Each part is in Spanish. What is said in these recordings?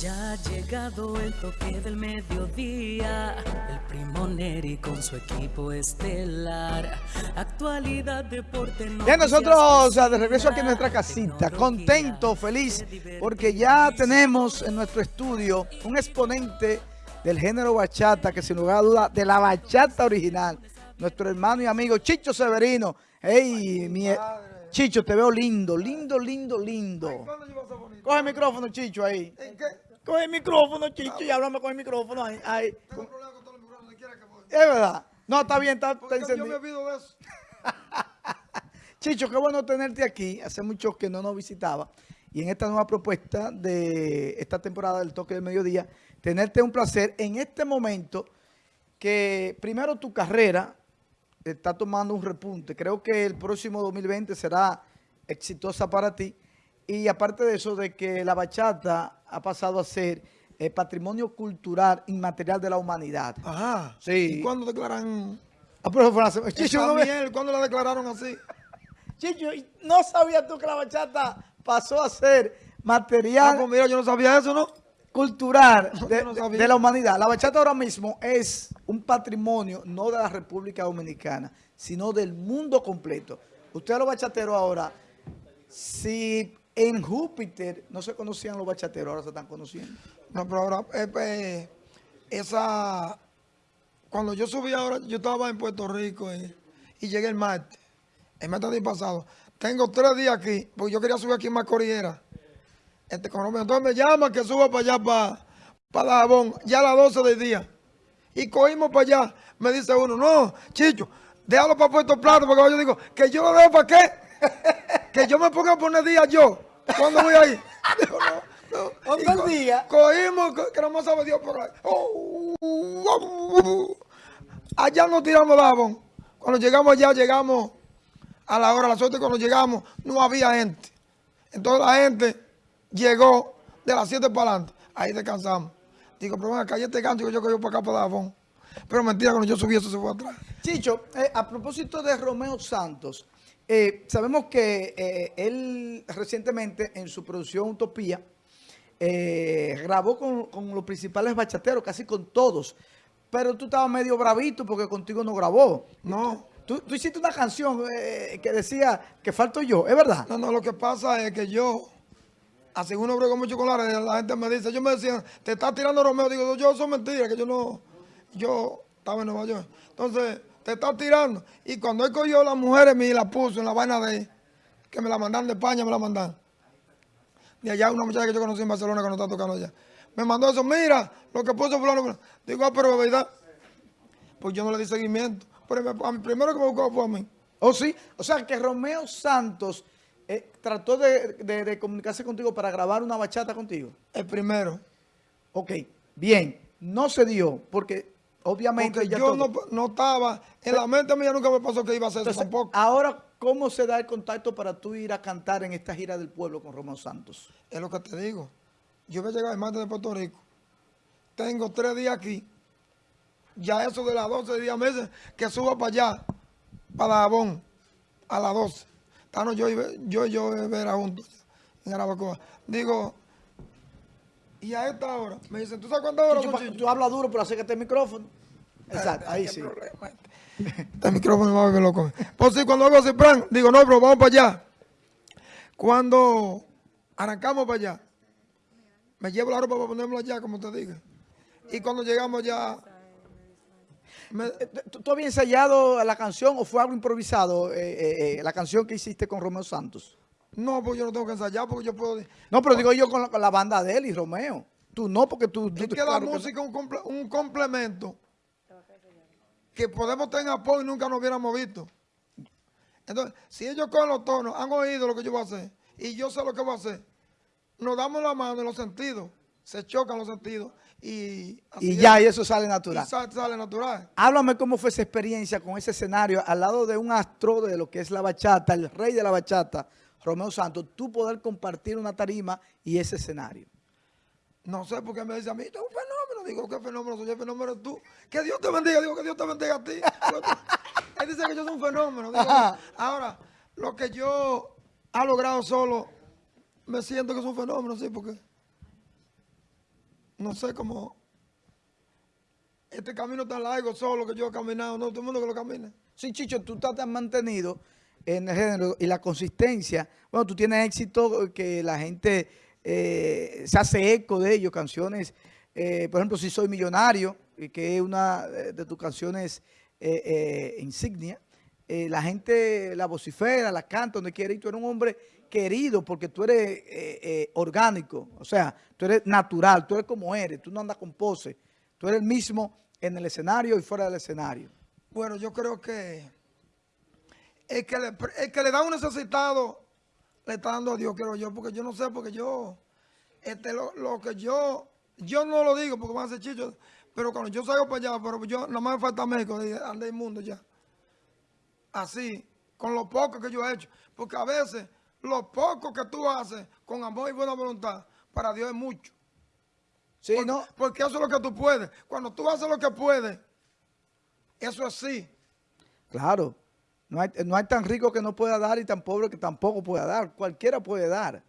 Ya ha llegado el toque del mediodía, el primo Neri con su equipo estelar. Actualidad, deporte, Bien, nosotros de regreso aquí en nuestra casita, contento, feliz, porque ya tenemos en nuestro estudio un exponente del género bachata, que sin lugar a duda, de la bachata original, nuestro hermano y amigo Chicho Severino. Hey, mi... Chicho, te veo lindo, lindo, lindo, lindo. Coge el micrófono, Chicho, ahí. Coge el micrófono, Chicho, y háblame con el micrófono ahí. ahí. Tengo problemas con todos los micrófonos, quiera que voy. Es verdad. No, está bien, está, está Porque yo me encendido. olvido de eso. Chicho, qué bueno tenerte aquí. Hace mucho que no nos visitaba. Y en esta nueva propuesta de esta temporada del Toque del Mediodía, tenerte un placer en este momento que primero tu carrera está tomando un repunte. Creo que el próximo 2020 será exitosa para ti. Y aparte de eso, de que la bachata ha pasado a ser eh, patrimonio cultural inmaterial de la humanidad. Ajá. Sí. ¿Y cuándo declaran? Ah, pero fue Chicho, no miel, ¿Cuándo la declararon así? Chicho, ¿y ¿no sabías tú que la bachata pasó a ser Ah, material pues mira, yo no sabía eso, ¿no? cultural de, yo no de- sabía. de la humanidad? La bachata ahora mismo es un patrimonio no de la República Dominicana, sino del mundo completo. Ustedes los bachateros ahora, si en Júpiter no se conocían los bachateros, ahora se están conociendo. No, pero ahora, eh, pues, esa... Cuando yo subí ahora, yo estaba en Puerto Rico y, llegué el martes. El martes del pasado. Tengo tres días aquí, porque yo quería subir aquí en Macoriera. Este. Entonces me llama que suba para allá, para, para Dajabón, ya a las 12 del día. Y cogimos para allá. Me dice uno, no, Chicho, déjalo para Puerto Plata, porque yo digo, que yo lo dejo para qué. que yo me ponga a poner días yo. ¿Cuándo voy ahí? Digo, no, no. ¿Dónde Y el co- día? Cogimos, co- que no más sabe Dios por ahí. Oh, allá nos tiramos Dajabón. Cuando llegamos allá, llegamos a la hora, a las 8 cuando llegamos, no había gente. Entonces la gente llegó de las 7 para adelante. Ahí descansamos. Digo, pero ven acá, y este gancho que yo cogí para acá, para Dajabón. Pero mentira, cuando yo subí eso se fue atrás. Chicho, eh, a propósito de Romeo Santos, eh, sabemos que eh, él recientemente en su producción Utopía eh, grabó con, con los principales bachateros, casi con todos, pero tú estabas medio bravito porque contigo no grabó. No, Tú, hiciste una canción eh, que decía que falto yo, ¿es verdad? no, no, lo que pasa es que yo, así uno brego mucho con la gente me dice, yo me decían, te estás tirando Romeo, digo, yo, eso es mentira, que yo no, yo estaba en Nueva York. Entonces, te estás tirando. Y cuando él cogió las mujeres mías y la puso en la vaina de que me la mandan de España, me la mandan. De allá una muchacha que yo conocí en Barcelona que no está tocando allá. Me mandó eso, mira, lo que puso fulano. fulano. Digo, ah, pero verdad. Pues yo no le di seguimiento. Pero me- primero que me buscó fue a mí. ¿O sí? O sea, que Romeo Santos eh, trató de, de- de comunicarse contigo para grabar una bachata contigo. El primero. Ok, bien, no se dio porque obviamente Porque ya yo no, no estaba, en la mente mía nunca me pasó que iba a hacer eso tampoco. ahora, ¿cómo se da el contacto para tú ir a cantar en esta gira del pueblo con Romeo Santos? Es lo que te digo. Yo voy a llegar el martes de Puerto Rico. Tengo tres días aquí. Ya eso de las 12 días meses que suba para allá, para Dajabón, a las 12. Estamos yo yo yo y Vera juntos en Arabacoa. Digo, y a esta hora, me dicen, ¿tú sabes cuántas horas Chicho, son, pa- Chicho? tú hablas duro, pero acércate el micrófono. Exacto, ahí sí. problema este. Este micrófono va a ver loco. Pues sí, cuando hago ese plan, digo, no, pero vamos para allá. Cuando arrancamos para allá, me llevo la ropa para ponérmela allá, como te dije. Y cuando llegamos ya, me- Eh, ¿Tú, tú habías ensayado la canción o fue algo improvisado, eh, eh, eh, la canción que hiciste con Romeo Santos? No, pues yo no tengo que ensayar porque yo puedo... No, pero digo yo con la, con la banda de él y Romeo. Tú no, porque tú... tú- Es que la claro no. música es un, comple- un complemento que podemos tener apoyo y nunca nos hubiéramos visto. Entonces, si ellos con los tonos han oído lo que yo voy a hacer y yo sé lo que voy a hacer, nos damos la mano en los sentidos, se chocan los sentidos y, así Y es. ya, y eso sale Y natural. sa- sale natural. Háblame cómo fue esa experiencia con ese escenario al lado de un astro de lo que es la bachata, el rey de la bachata, Romeo Santos, tú poder compartir una tarima y ese escenario. No sé por qué me dice a mí, esto es un fenómeno. Digo, ¿qué fenómeno soy? El fenómeno tú. Que Dios te bendiga. Digo, que Dios te bendiga a ti. Él dice que yo soy un fenómeno. Digo, ahora, lo que yo ha logrado solo, me siento que es un fenómeno, sí, porque no sé cómo, este camino tan largo solo que yo he caminado, no, todo el mundo que lo camina. Sí, Chicho, tú te has mantenido en el género y la consistencia. Bueno, tú tienes éxito que la gente eh, se hace eco de ello, canciones, eh, por ejemplo, Si Soy Millonario, que es una de tus canciones eh, insignia. la gente la vocifera, la canta donde quiere y tú eres un hombre querido porque tú eres orgánico, o sea, tú eres natural, tú eres como eres, tú no andas con pose, tú eres el mismo en el escenario y fuera del escenario. Bueno, yo creo que el que le, el que le da un necesitado le está dando a Dios, creo yo, porque yo no sé, porque yo, este, lo, que yo, yo no lo digo porque van a ser chichos, pero cuando yo salgo para allá, pero yo no me falta México, ande inmundo ya. Así, con lo poco que yo he hecho, porque a veces lo poco que tú haces con amor y buena voluntad, para Dios es mucho. Sí, ¿no? Porque eso es lo que tú puedes. Cuando tú haces lo que puedes, eso es así. Claro. No hay, no hay tan rico que no pueda dar y tan pobre que tampoco pueda dar. Cualquiera puede dar.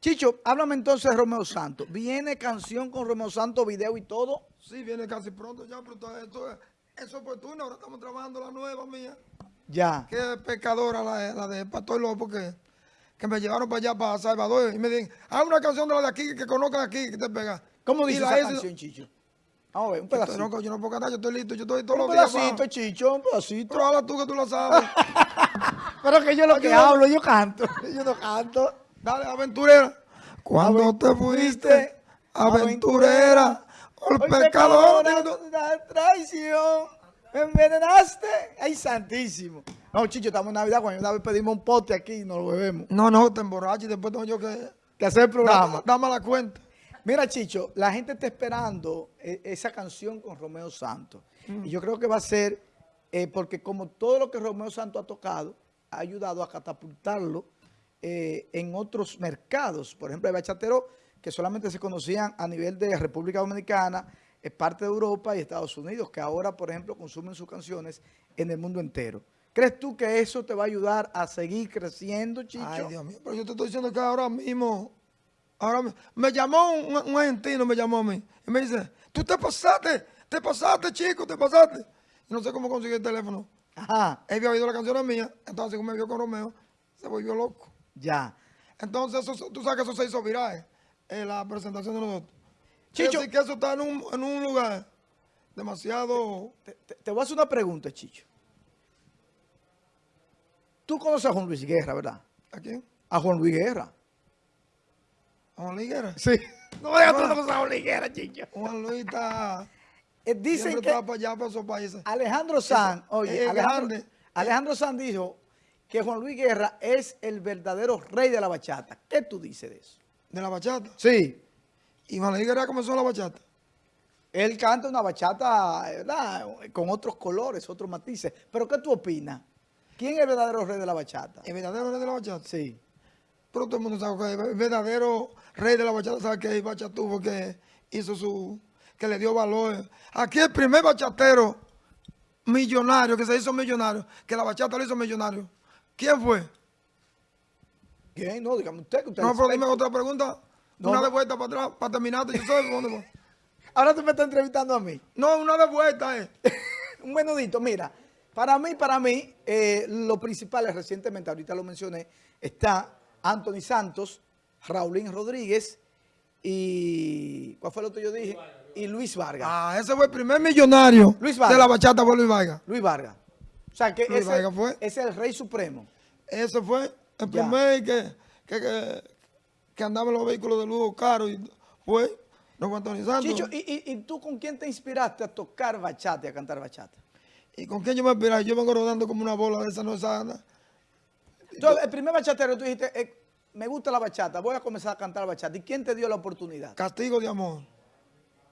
Chicho, háblame entonces de Romeo Santos. ¿Viene canción con Romeo Santos, video y todo? Sí, viene casi pronto ya, pero esto, es oportuno. Ahora estamos trabajando la nueva mía. Ya. Qué pecadora la, la de Pastor López, que, que me llevaron para allá, para Salvador, y me dicen, haz una canción de la de aquí, que conozcan aquí, que te pega. ¿Cómo dice esa canción, Chicho? Vamos a ver, un pedacito. Yo no, yo no puedo cantar, yo estoy listo, yo estoy todo lo Un pedacito, Chicho, un pedacito. Pero habla tú que tú lo sabes. Pero que yo lo que hablo, yo canto. Yo no canto. Dale, aventurera. Cuando te fuiste, aventurera, el pecador de la traición, me envenenaste. Ay, santísimo. No, Chicho, estamos en Navidad, cuando una vez pedimos un pote aquí y nos lo bebemos. No, no, te emborrachas y después tengo yo que, que hacer el programa. Dame la cuenta. Mira, Chicho, la gente está esperando eh, esa canción con Romeo Santos. Mm. Y yo creo que va a ser, eh, porque como todo lo que Romeo Santos ha tocado, ha ayudado a catapultarlo eh, en otros mercados. Por ejemplo, hay bachateros que solamente se conocían a nivel de República Dominicana, es parte de Europa y Estados Unidos, que ahora, por ejemplo, consumen sus canciones en el mundo entero. ¿Crees tú que eso te va a ayudar a seguir creciendo, Chicho? Ay, Dios mío, pero yo te estoy diciendo que ahora mismo Ahora me, llamó un, argentino, me llamó a mí. Y me dice, tú te pasaste, te pasaste, chico, te pasaste. Y no sé cómo conseguí el teléfono. Ajá. Él había oído la canción mía, entonces como me vio con Romeo, se volvió loco. Ya. Entonces, tú sabes que eso se hizo viral en la presentación de nosotros. Chicho. que eso está en un, lugar demasiado... Te, te, voy a hacer una pregunta, Chicho. Tú conoces a Juan Luis Guerra, ¿verdad? ¿A quién? A Juan Luis Guerra. Juan Liguera. Sí. No me digas tú no Juan Liguera, chicho. Juan Luis está... Eh, dicen que para allá, para esos países. Alejandro Sanz, oye, Alejandro, Alejandro Sanz dijo que Juan Luis Guerra es el verdadero rey de la bachata. ¿Qué tú dices de eso? ¿De la bachata? Sí. ¿Y Juan Luis Guerra comenzó la bachata? Él canta una bachata, ¿verdad? Con otros colores, otros matices. ¿Pero qué tú opinas? ¿Quién es el verdadero rey de la bachata? ¿El verdadero rey de la bachata? Sí. Pero todo el mundo sabe que el verdadero rey de la bachata sabe que es Bachatú porque hizo su, que le dio valor. Aquí el primer bachatero millonario, que se hizo millonario, que la bachata lo hizo millonario. ¿Quién fue? ¿Quién? No, dígame usted. Que usted no, pero dime otra pregunta. una de vuelta para atrás, para terminarte. Yo sé dónde. Ahora tú me estás entrevistando a mí. No, una de vuelta, eh. Un menudito, mira. Para mí, para mí, eh, lo principal es recientemente, ahorita lo mencioné, está Anthony Santos, Raulín Rodríguez y... ¿Cuál fue lo que yo dije? Y Luis Vargas. Ah, ese fue el primer millonario Luis de la bachata fue Luis Vargas. Luis Vargas. O sea, que ese, fue. es el rey supremo. Ese fue el primer que, que, que, andaba en los vehículos de lujo caro y fue Don Anthony Santos. Chicho, ¿y, ¿y, tú con quién te inspiraste a tocar bachata y a cantar bachata? ¿Y con quién yo me inspiré? Yo vengo rodando como una bola de esa no sana el primer bachatero, tú dijiste, eh, me gusta la bachata, voy a comenzar a cantar bachata. ¿Y quién te dio la oportunidad? Castigo de amor.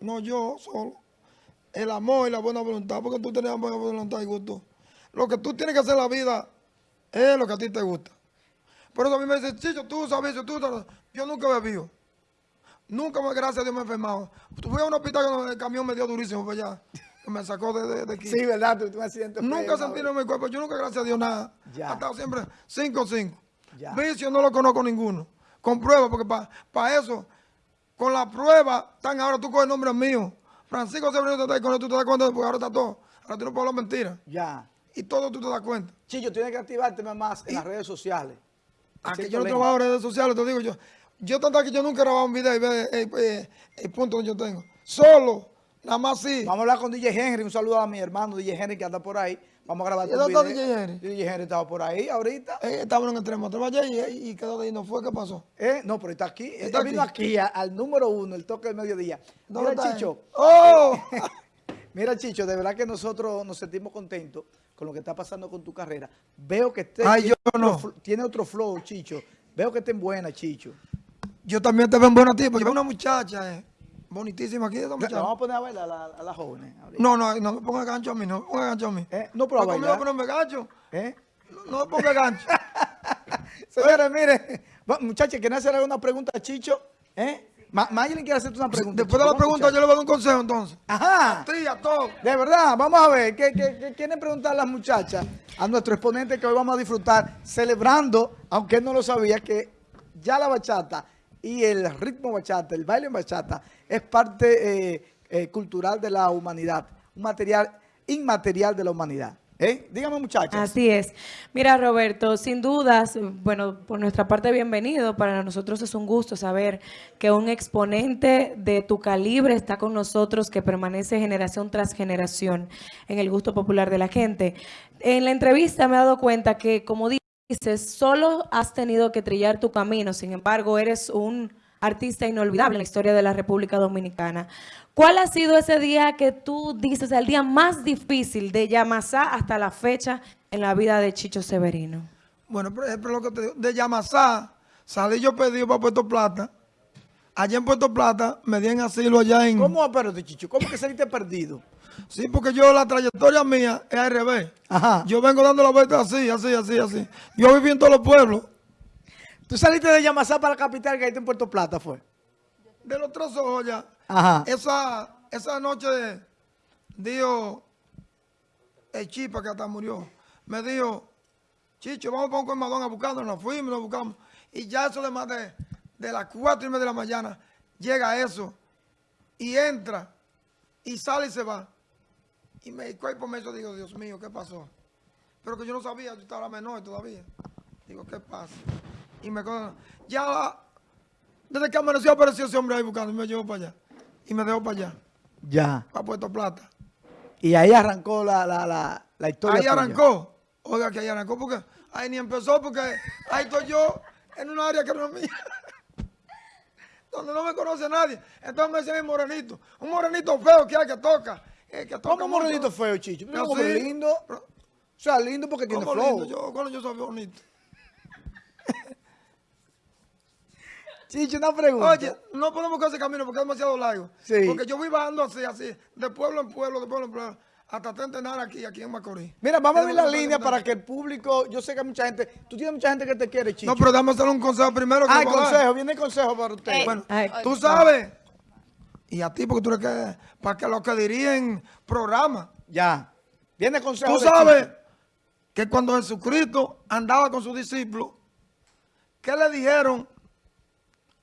No yo solo. El amor y la buena voluntad, porque tú tienes buena voluntad y gusto. Lo que tú tienes que hacer en la vida es lo que a ti te gusta. Por eso a mí me dicen, Chicho, tú sabes, tú sabes. Yo nunca he bebido. Nunca, gracias a Dios, me he enfermado. Fui a un hospital que el camión me dio durísimo para allá. Me sacó de, aquí. Sí, ¿verdad? Tú, un accidente Nunca sentí en mi cuerpo. Yo nunca, gracias a Dios, nada. Ya. Ha estado siempre 5-5. Vicio no lo conozco ninguno. Comprueba, porque para eso con la prueba, están ahora tú con el nombre mío. Francisco Severino te está con tú te das cuenta porque ahora está todo. Ahora tú no puedes hablar mentira. Ya. Y todo tú te das cuenta. Chillo, tienes que activarte más en las redes sociales. A que Siento yo no trabajo en redes sociales, te digo yo. Yo tanto que yo nunca he grabado un video y ve el, el- el punto que yo tengo. Solo, nada más sí. Vamos a hablar con DJ Henry. Un saludo a mi hermano DJ Henry que anda por ahí. Vamos a grabar ¿Y dónde está. DJ Henry? DJ Henry estaba por ahí ahorita. Eh, estaba en un extremo. Y, y quedó de ahí. ¿No fue? ¿Qué pasó? Eh, no, pero está aquí. Está Él vino aquí a- al número uno, el toque del mediodía. ¿Dónde Mira, está él? Chicho. ¡Oh! Mira, Chicho, de verdad que nosotros nos sentimos contentos con lo que está pasando con tu carrera. Veo que este Ay, tiene, yo otro no. fl- tiene otro flow, Chicho. Veo que está en buena, Chicho. yo también te veo en buena tiempo. Yo veo una muchacha eh, bonitísima aquí. Esa La muchacha. vamos a poner a bailar a, la- a las jóvenes. ahorita. No, no, no me ponga gancho a mí. No me ponga gancho a mí. Eh, no, pero a bailar. ponerme gancho. ¿Eh? No, no me ponga gancho. Señores, mire, muchachos, ¿quieren hacer alguna pregunta a Chicho? ¿Eh? Ma Mayelin quiere hacerte una pregunta. Después de la pregunta, yo le voy a dar un consejo entonces. Ajá. Todos. De verdad, vamos a ver, ¿qué, qué, qué quieren preguntar las muchachas a nuestro exponente que hoy vamos a disfrutar celebrando, aunque él no lo sabía, que ya la bachata y el ritmo bachata, el baile en bachata, es parte eh, eh, cultural de la humanidad, un material inmaterial de la humanidad. ¿Eh? Dígame muchachas. Así es. Mira, Roberto, sin dudas, bueno, por nuestra parte, bienvenido. Para nosotros es un gusto saber que un exponente de tu calibre está con nosotros, que permanece generación tras generación en el gusto popular de la gente. En la entrevista me he dado cuenta que, como dices, solo has tenido que trillar tu camino. Sin embargo, eres un artista inolvidable en la historia de la República Dominicana. ¿Cuál ha sido ese día que tú dices el día más difícil de Yamasá hasta la fecha en la vida de Chicho Severino? Bueno, por ejemplo, lo que te digo, de Yamasá, salí yo pedido para Puerto Plata. Allá en Puerto Plata me di en asilo allá en... ¿Cómo, espérate, Chicho? ¿Cómo que saliste perdido? Sí, porque yo la trayectoria mía es al revés. Ajá. Yo vengo dando la vuelta así, así, así, así. Yo viví en todos los pueblos. Tú saliste de Yamasá para la capital, que ahí en Puerto Plata, fue. De los tres ojos ya. Ajá. Esa, esa noche dijo el chipa que hasta murió. Me dijo, Chicho, vamos para un colmadón a buscarnos. Nos fuimos, nos buscamos. Y ya eso de más de, de las cuatro y media de la mañana, llega eso. Y entra. Y sale y se va. Y me el cuerpo me hizo, digo, Dios mío, ¿qué pasó? Pero que yo no sabía, yo estaba menor todavía. Digo, ¿qué pasa? Y me acuerdo, ya la- desde que amaneció apareció ese hombre ahí buscando y me llevó para allá. Y me dejó para allá, Ya. para Puerto Plata. Y ahí arrancó la, la, la, la historia. Ahí arrancó. Oiga, que ahí arrancó porque ahí ni empezó porque ahí estoy yo en una área que no es mía. Donde no me conoce nadie. Entonces me dicen el morenito. Un morenito feo que hay que toca. eh, que toca ¿Cómo mucho. morenito feo, Chicho? Así. cómo que lindo. O sea, lindo porque tiene ¿Cómo flow. lindo? Yo, cuando yo soy bonito. Chicho, una pregunta. Oye, no podemos coger ese camino porque es demasiado largo. Sí. Porque yo voy bajando así, así, de pueblo en pueblo, de pueblo en pueblo, hasta centenar aquí, aquí en Macorís. Mira, vamos a lo la línea para que el público, yo sé que hay mucha gente, tú tienes mucha gente que te quiere, Chicho. No, pero dame hacer un consejo primero. que ah, le el consejo, viene el consejo para usted. Eh, Bueno, Ay, tú sabes, y a ti porque tú eres que, para que lo que dirían programa. ya. Viene el consejo Tú sabes Chicho. que cuando Jesucristo andaba con sus discípulos, ¿qué le dijeron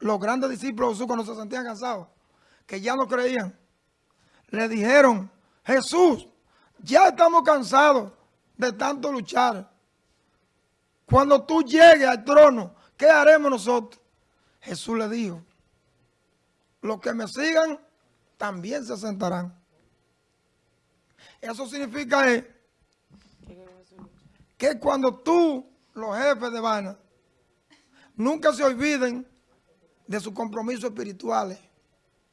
los grandes discípulos de Jesús cuando se sentían cansados? Que ya no creían. Le dijeron, Jesús, ya estamos cansados de tanto luchar. Cuando tú llegues al trono, ¿qué haremos nosotros? Jesús le dijo, los que me sigan también se sentarán. Eso significa es que cuando tú, los jefes de vaina, nunca se olviden de sus compromisos espirituales.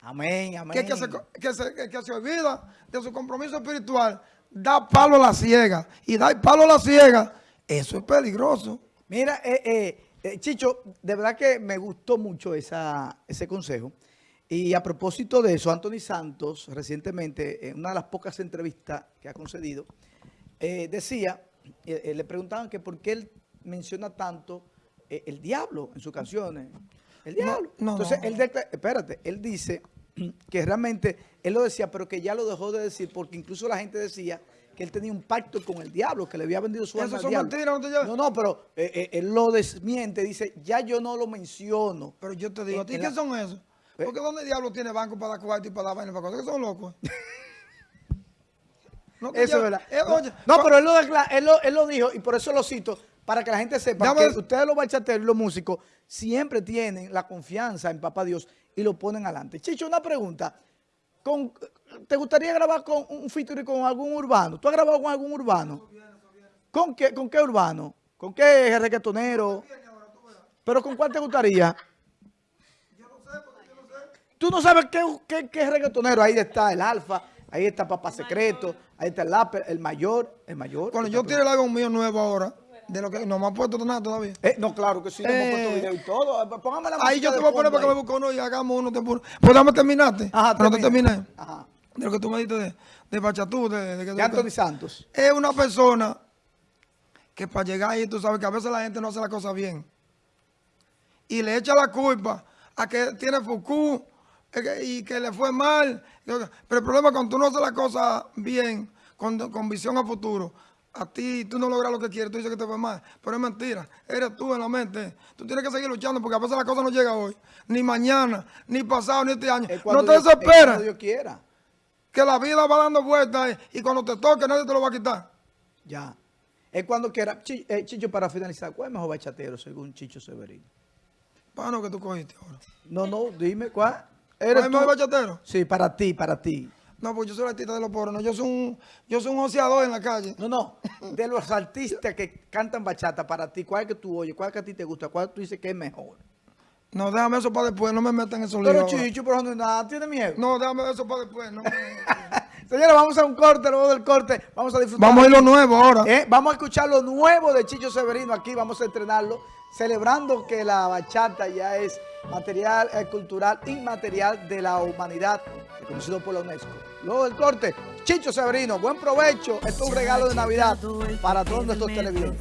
Amén, amén. Que, que se, que, se, que- que se olvida de su compromiso espiritual, da palo a la ciega. Y dar palo a la ciega, eso es peligroso. Mira, eh, eh, eh, Chicho, de verdad que me gustó mucho esa, ese consejo. Y a propósito de eso, Anthony Santos, recientemente, en una de las pocas entrevistas que ha concedido, eh, decía, eh, le preguntaban que por qué él menciona tanto el diablo en sus canciones. El diablo. no, Entonces, no. él espérate, él dice que realmente, él lo decía, pero que ya lo dejó de decir, porque incluso la gente decía que él tenía un pacto con el diablo, que le había vendido su Eso alma al son diablo. mentiras, no. No, pero eh, eh, él lo desmiente, dice, ya yo no lo menciono. Pero yo te digo, ¿a ti qué la- son esos? Porque ¿dónde diablo tiene banco para dar cuarto y para dar vaina para cosas? Que son locos. No, que Eso es verdad. eh, No, oye, no, pero él lo, él, lo, él lo dijo y por eso lo cito, para que la gente sepa Dame- que ustedes los bachateros y los músicos siempre tienen la confianza en Papá Dios y lo ponen adelante. Chicho, una pregunta. Con, ¿Te gustaría grabar con un featuring con algún urbano? ¿Tú has grabado con algún urbano? ¿Con qué, con qué urbano? ¿Con qué reggaetonero? ¿Pero con cuál te gustaría? Tú no sabes qué, qué, qué reggaetonero. Ahí está el Alfa, ahí está Papá Secreto, ahí está el Láper, el mayor, el mayor. Cuando yo el álbum mío nuevo ahora, de lo que no me han puesto nada todavía. Eh, no, claro que sí, no hemos Eh, puesto video y todo. Eh, Póngame la Ahí yo te voy a poner para que me busque uno y hagamos uno. Te puro. Pues dame terminaste. Ajá, Pero no te terminé. Ajá. De lo que tú me dijiste de, de Bachatú, de, de, De Anthony Santos. es una persona que para llegar ahí, tú sabes que a veces la gente no hace la cosa bien. Y le echa la culpa a que tiene Foucault eh, y que le fue mal. Pero el problema es cuando tú no haces la cosa bien, con, con visión a futuro, a ti tú no logras lo que quieres, tú dices que te fue mal. Pero es mentira, eres tú en la mente. Tú tienes que seguir luchando porque a veces la cosa no llega hoy, ni mañana, ni pasado, ni este año. Es No cuando te es cuando Dios quiera. que la vida va dando vueltas y cuando te toque nadie te lo va a quitar. Ya. Es cuando quiera. Eh, Chicho, para finalizar, ¿cuál es mejor bachatero según Chicho Severino? Bueno, que tú cogiste ahora. No, no, dime, ¿cuál? ¿Cuál ¿Eres es el mejor bachatero? Sí, para ti, para ti. No, pues yo soy el artista de los pobres. No, yo soy un, yo soy un oceador en la calle. No, no. De los artistas que cantan bachata, para ti, ¿cuál es que tú oyes? ¿Cuál es que a ti te gusta? ¿Cuál tú dices que es mejor? No, déjame eso para después. No me metan en esos Pero líos. ahora. Chicho, pero no, nada, tiene miedo. No, déjame eso para después. No me- Señores, vamos a un corte, luego del corte, vamos a disfrutar. Vamos a ir lo nuevo ahora. Eh, vamos a escuchar lo nuevo de Chicho Severino aquí, vamos a estrenarlo, celebrando que la bachata ya es material eh, cultural inmaterial de la humanidad, reconocido por la UNESCO. Luego del corte, Chicho Severino, buen provecho, esto es un regalo de Navidad para todos nuestros televidentes.